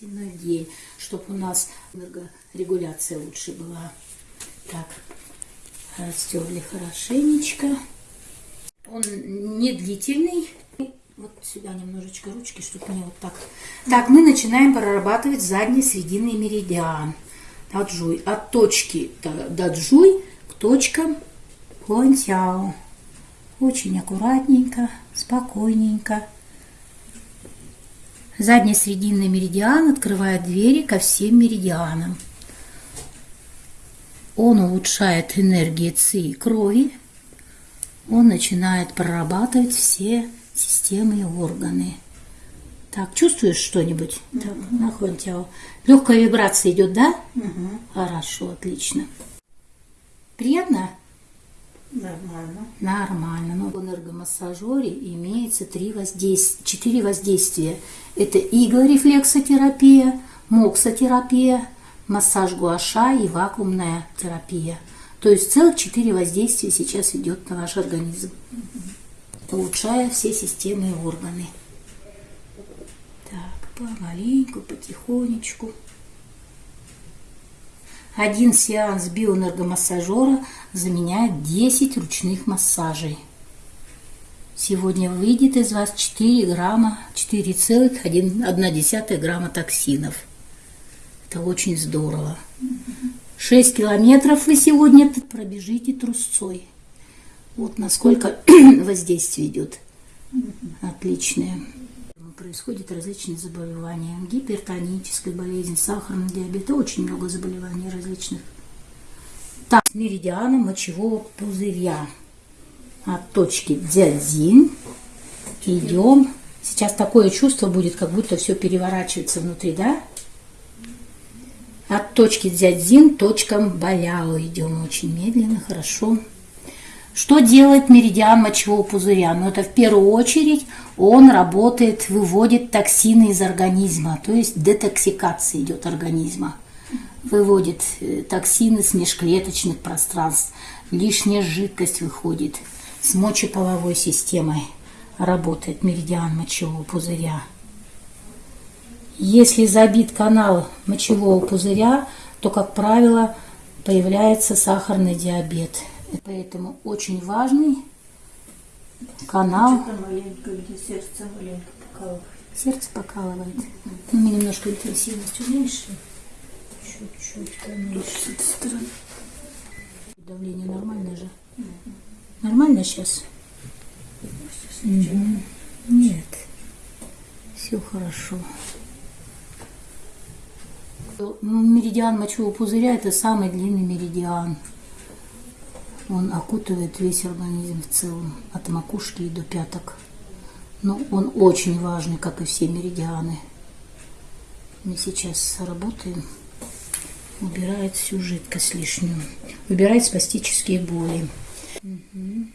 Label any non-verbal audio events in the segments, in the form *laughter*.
день, чтобы у нас энергорегуляция лучше была. Так, растерли хорошенечко. Он не длительный. Вот сюда немножечко ручки, чтобы мне вот так. Так, мы начинаем прорабатывать задний срединный меридиан. Даджуй. От точки даджуй к точкам хуантяо. Очень аккуратненько, спокойненько. Задний срединный меридиан открывает двери ко всем меридианам. Он улучшает энергии ЦИ крови. Он начинает прорабатывать все системы и органы. Так, чувствуешь что-нибудь? Угу. Так, нахуй Легкая вибрация идет, да? Угу. Хорошо, отлично. Приятно? Нормально. Нормально. Но в энергомассажере имеется три воздействия, четыре воздействия. Это иглорефлексотерапия, моксотерапия, массаж гуаша и вакуумная терапия. То есть целых четыре воздействия сейчас идет на ваш организм, улучшая все системы и органы. Так, помаленьку, потихонечку. Один сеанс биоэнергомассажера заменяет 10 ручных массажей. Сегодня выйдет из вас 4 грамма, 4,1 грамма токсинов. Это очень здорово. 6 километров вы сегодня пробежите трусцой. Вот насколько *clears throat* воздействие идет. Отличное происходят различные заболевания. Гипертоническая болезнь, сахарный диабет, очень много заболеваний различных. Так, с меридианом мочевого пузыря от точки дзядзин идем. Сейчас такое чувство будет, как будто все переворачивается внутри, да? От точки дзядзин точкам баляо идем очень медленно, хорошо. Что делает меридиан мочевого пузыря? Ну, это в первую очередь он работает, выводит токсины из организма, то есть детоксикация идет организма. Выводит э, токсины с межклеточных пространств, лишняя жидкость выходит. С мочеполовой системой работает меридиан мочевого пузыря. Если забит канал мочевого пузыря, то, как правило, появляется сахарный диабет – Поэтому очень важный канал. маленько, сердце маленько покалывает. Сердце покалывает. Ну, мы немножко интенсивность уменьшили. Чуть-чуть поменьше. С этой стороны. Давление нормальное же? Нормально сейчас? Угу. Нет. Все хорошо. Меридиан мочевого пузыря – это самый длинный меридиан. Он окутывает весь организм в целом, от макушки и до пяток. Но он очень важный, как и все меридианы. Мы сейчас работаем. Убирает всю жидкость лишнюю. Убирает спастические боли. Угу.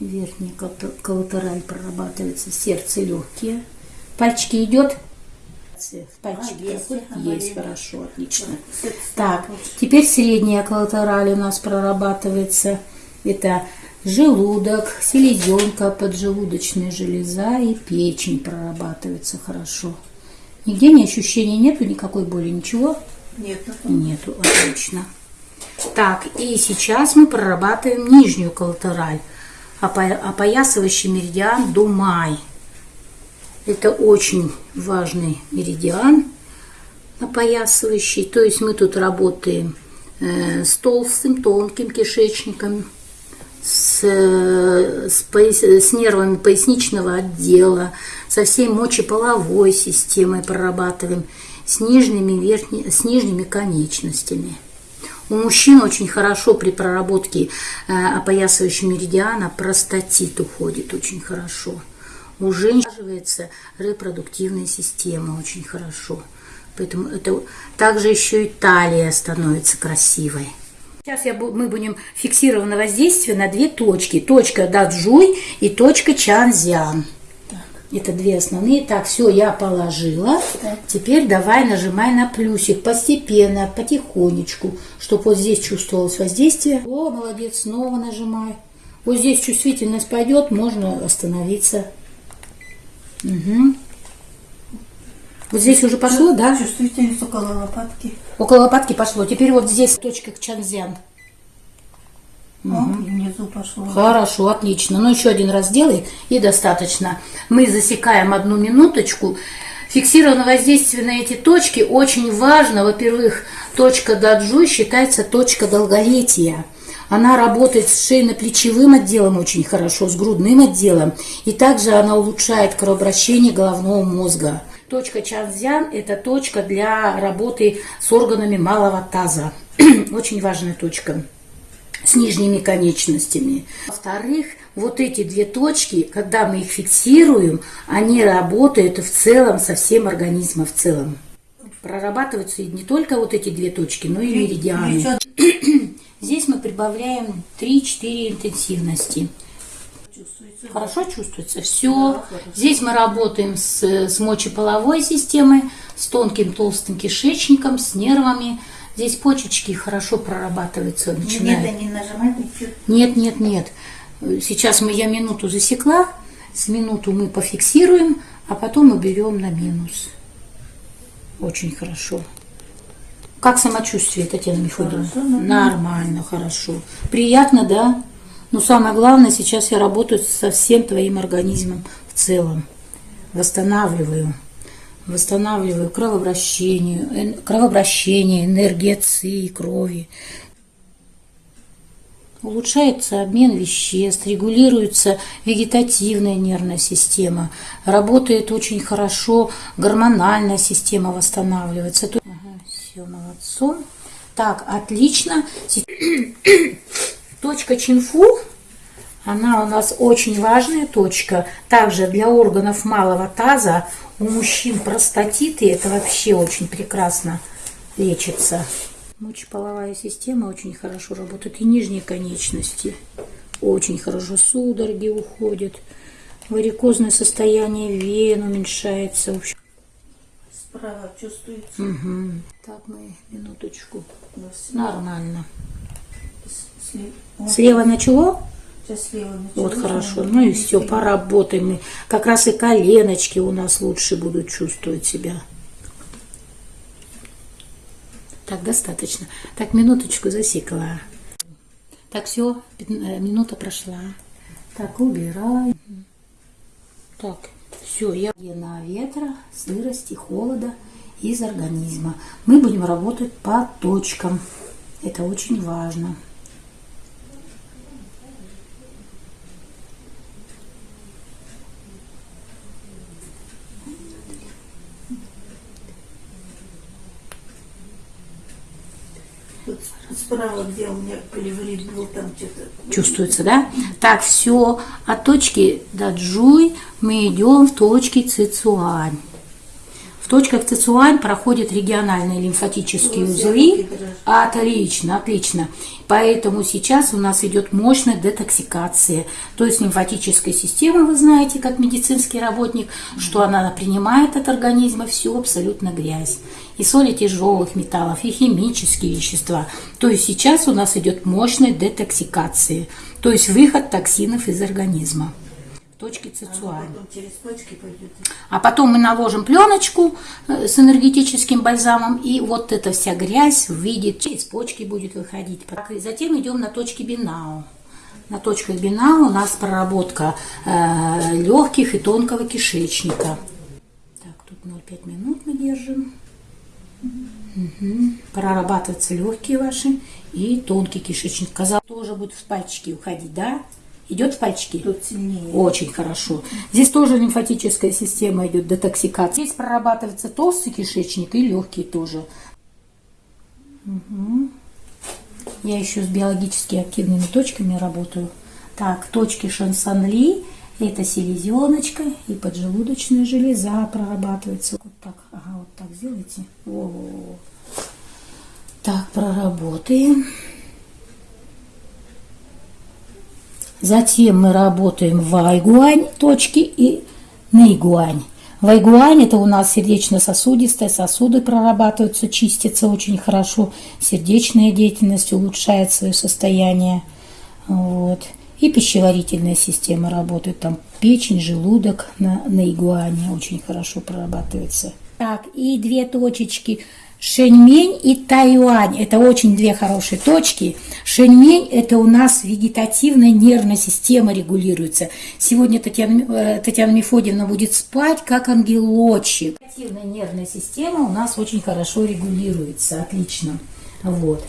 Верхний коллатераль прорабатывается, сердце легкие. Пальчики идет? В пальчике а, есть, есть хорошо, отлично. Так, теперь средняя коллатераль у нас прорабатывается. Это желудок, селезенка, поджелудочная железа и печень прорабатывается хорошо. Нигде ни ощущений нету, никакой боли, ничего? Нету. Нету, отлично. Так, и сейчас мы прорабатываем нижнюю коллатераль, опоясывающий меридиан до май. Это очень важный меридиан опоясывающий. То есть мы тут работаем э, с толстым, тонким кишечником, с, с, пояс, с нервами поясничного отдела, со всей мочеполовой системой прорабатываем, с нижними, верхни, с нижними конечностями. У мужчин очень хорошо при проработке э, опоясывающего меридиана простатит уходит очень хорошо. У женщин репродуктивная система очень хорошо. Поэтому это также еще и талия становится красивой. Сейчас я, мы будем фиксировано воздействие на две точки. Точка Даджуй и точка Чанзян. Это две основные. Так, все, я положила. Так. Теперь давай нажимай на плюсик постепенно, потихонечку, чтобы вот здесь чувствовалось воздействие. О, молодец, снова нажимай. Вот здесь чувствительность пойдет, можно остановиться. Угу. Вот здесь уже пошло, да? Чувствительность около лопатки. Около лопатки пошло. Теперь вот здесь точка чанзян. О, и внизу пошло. Хорошо, отлично. Ну, еще один раз делай, и достаточно. Мы засекаем одну минуточку. Фиксированное воздействие на эти точки очень важно. Во-первых, точка даджу считается точка долголетия. Она работает с шейно-плечевым отделом очень хорошо, с грудным отделом. И также она улучшает кровообращение головного мозга. Точка Чанзян – это точка для работы с органами малого таза. *clears throat* Очень важная точка с нижними конечностями. Во-вторых, вот эти две точки, когда мы их фиксируем, они работают в целом со всем организмом в целом. Прорабатываются не только вот эти две точки, но и меридианы. *clears throat* Здесь мы прибавляем 3-4 интенсивности. чувствуется. Хорошо чувствуется? Все. Да. Здесь мы работаем с, с мочеполовой системой, с тонким толстым кишечником, с нервами. Здесь почечки хорошо прорабатываются, Нет, начинают. не нажимать ничего. Нет, нет, нет. Сейчас мы я минуту засекла, с минуту мы пофиксируем, а потом мы берем на минус. Очень хорошо. Как самочувствие, Татьяна Мефодиевна? Хорошо, нормально. Нормально, хорошо. Приятно, да? Но самое главное, сейчас я работаю со всем твоим организмом в целом. Восстанавливаю. Восстанавливаю кровообращение, кровообращение, энергия ЦИ, крови. Улучшается обмен веществ, регулируется вегетативная нервная система, работает очень хорошо, гормональная система восстанавливается. Все, молодцом. Так, отлично. *coughs* Точка Чинфу, она у нас очень важная точка. Также для органов малого таза у мужчин простатиты, это вообще очень прекрасно лечится. Мочеполовая система очень хорошо работает. И нижние конечности очень хорошо. Судороги уходят. Варикозное состояние вен уменьшается. В общем, Справа чувствуется. мгм. Так, мы минуточку. Ну, Нормально. слева. Слева начало? Сейчас слева началось, Вот хорошо. Ну и все, поработаем. мы. Как раз и коленочки у нас лучше будут чувствовать себя. Так, достаточно. Так, минуточку засекла. Так, все, минута прошла. Так, убирай. Так, все, я на ветра, сырости, холода из организма. Мы будем работать по точкам. Это очень важно. Вот справа, где у меня поливрит был, там что-то... Чувствуется, да? Так, все. От точки Даджуй мы идем в точки Цицуань. В точках Цицуань проходят региональные лимфатические Ну, узлы. Отлично, отлично. Поэтому сейчас у нас идет мощная детоксикация. То есть лимфатическая система, вы знаете, как медицинский работник, что она принимает от организма всю абсолютно грязь. И соли тяжелых металлов, и химические вещества. То есть сейчас у нас идет мощная детоксикация. То есть выход токсинов из организма. В точке Цицуань. Потом через почки пойдет. А потом мы наложим пленочку э, с энергетическим бальзамом, и вот эта вся грязь выйдет, через почки будет выходить. И затем идем на точки Бинау. На точках Бинау у нас проработка э, легких и тонкого кишечника. Так, тут 0,5 минут мы держим. Мгм. Прорабатываются легкие ваши и тонкий кишечник. Казалось, тоже будет в пальчики уходить, да? Идет в пальчики? Тут сильнее. Очень хорошо. Здесь тоже лимфатическая система идет, детоксикация. Здесь прорабатывается толстый кишечник и легкий тоже. Мгм. Я еще с биологически активными точками работаю. Так, точки Шансанли, это селезеночка и поджелудочная железа прорабатывается. Вот так, ага, вот так сделайте. Во-во-во. Так, проработаем. Затем мы работаем в Айгуань точки и Нэйгуань. Вайгуань это у нас сердечно-сосудистые сосуды прорабатываются, чистятся очень хорошо, сердечная деятельность улучшает свое состояние. Вот. И пищеварительная система работает, там печень, желудок на, на игуане очень хорошо прорабатывается. Так, и две точечки Шэньмень и Тайюань. Это очень две хорошие точки. Шэньмень – это у нас вегетативная нервная система регулируется. Сегодня Татьяна, э, Татьяна Мефодьевна будет спать, как ангелочек. Вегетативная нервная система у нас очень хорошо регулируется, отлично. Вот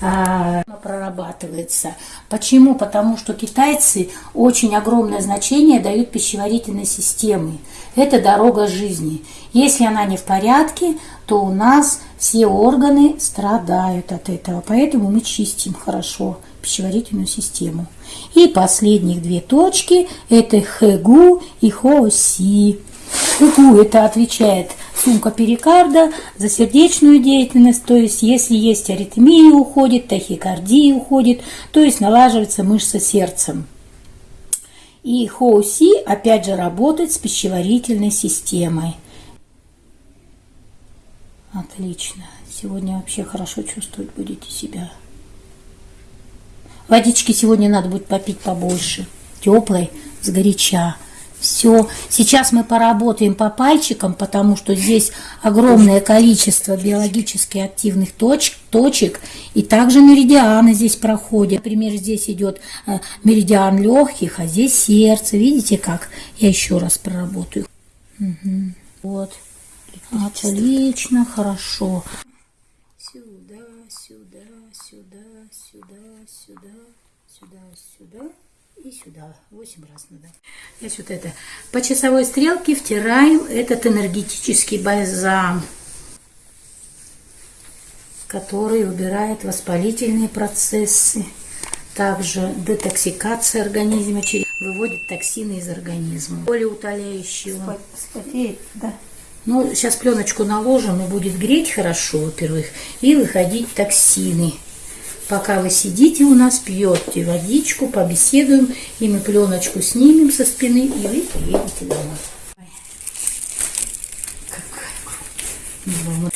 прорабатывается. Почему? Потому что китайцы очень огромное значение дают пищеварительной системе. Это дорога жизни. Если она не в порядке, то у нас все органы страдают от этого. Поэтому мы чистим хорошо пищеварительную систему. И последних две точки – это хэгу и хоси. УГУ это отвечает сумка перикарда за сердечную деятельность, то есть если есть аритмия уходит, тахикардия уходит, то есть налаживается мышца сердцем. И хоуси опять же работает с пищеварительной системой. Отлично. Сегодня вообще хорошо чувствовать будете себя. Водички сегодня надо будет попить побольше. Теплой, с горяча. Все. Сейчас мы поработаем по пальчикам, потому что здесь огромное количество биологически активных точ точек. И также меридианы здесь проходят. Например, здесь идет э, меридиан легких, а здесь сердце. Видите как? Я еще раз проработаю. Угу. Вот. Отлично, хорошо. Сюда, сюда, сюда, сюда, сюда, сюда, сюда и сюда. Восемь раз надо. Здесь вот это. По часовой стрелке втираем этот энергетический бальзам, который убирает воспалительные процессы. Также детоксикация организма, выводит токсины из организма. Более утоляющего. Спотеет, да. Ну, сейчас пленочку наложим и будет греть хорошо, во-первых, и выходить токсины. Пока вы сидите у нас, пьете водичку, побеседуем, и мы пленочку снимем со спины, и вы приедете домой. Какая ну,